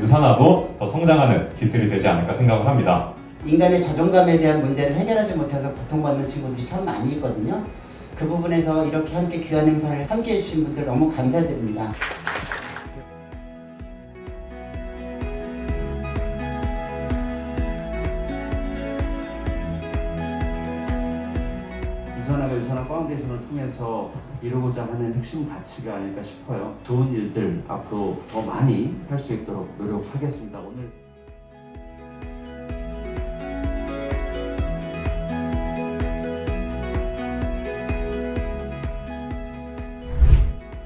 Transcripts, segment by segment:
유사나도 더 성장하는 기틀이 되지 않을까 생각을 합니다. 인간의 자존감에 대한 문제를 해결하지 못해서 고통받는 친구들이 참 많이 있거든요. 그 부분에서 이렇게 함께 귀한 행사를 함께 해주신 분들 너무 감사드립니다. 유사나가 유사나 Foundation을 통해서 이루고자 하는 핵심 가치가 아닐까 싶어요. 좋은 일들 앞으로 더 많이 할 수 있도록 노력하겠습니다. 오늘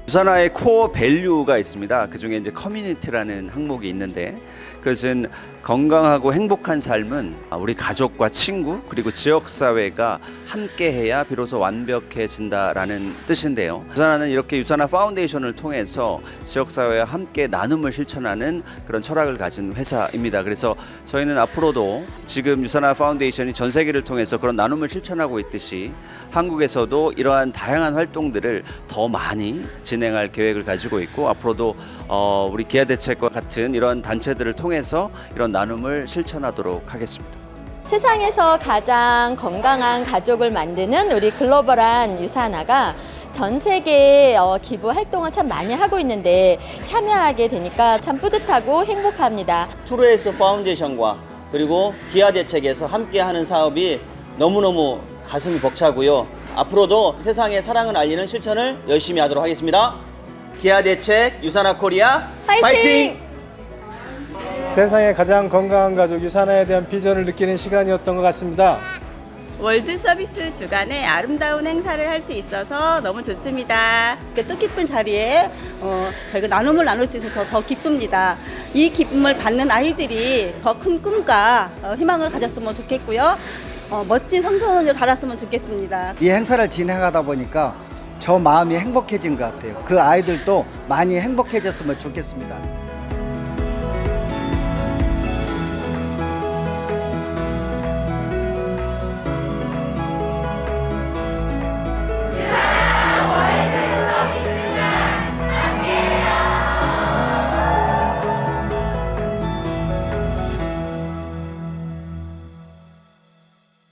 유사나의 core value가 있습니다. 그 중에 이제 커뮤니티라는 항목이 있는데 그것은 건강하고 행복한 삶은 우리 가족과 친구 그리고 지역 사회가 함께해야 비로소 완벽해진다라는 뜻인데요. 유사나는 이렇게 유사나 Foundation을 통해서 지역 사회와 함께 나눔을 실천하는 그런 철학을 가진 회사입니다. 그래서 저희는 앞으로도 지금 유사나 Foundation이 전 세계를 통해서 그런 나눔을 실천하고 있듯이 한국에서도 이러한 다양한 활동들을 더 많이 진행할 계획을 가지고 있고 앞으로도 어, 우리 기아 대책과 같은 이런 단체들을 통해서 이런 나눔을 실천하도록 하겠습니다. 세상에서 가장 건강한 가족을 만드는 우리 글로벌한 유산화가 전 세계에 어, 기부 활동을 참 많이 하고 있는데 참여하게 되니까 참 뿌듯하고 행복합니다. 투르에스 파운데이션과 그리고 기아 대책에서 함께하는 사업이 너무너무 가슴이 벅차고요. 앞으로도 세상에 사랑을 알리는 실천을 열심히 하도록 하겠습니다. 기아 대책 유사나 코리아 화이팅! 파이팅! 세상에 가장 건강한 가족 유사나에 대한 비전을 느끼는 시간이었던 것 같습니다. World Service 주간에 아름다운 행사를 할 수 있어서 너무 좋습니다. 이렇게 뜻깊은 자리에 어, 저희가 나눔을 나눌 수 있어서 더 기쁩니다. 이 기쁨을 받는 아이들이 더 큰 꿈과 어, 희망을 가졌으면 좋겠고요. 어, 멋진 성선을 자랐으면 좋겠습니다. 이 행사를 진행하다 보니까 저 마음이 행복해진 것 같아요. 그 아이들도 많이 행복해졌으면 좋겠습니다.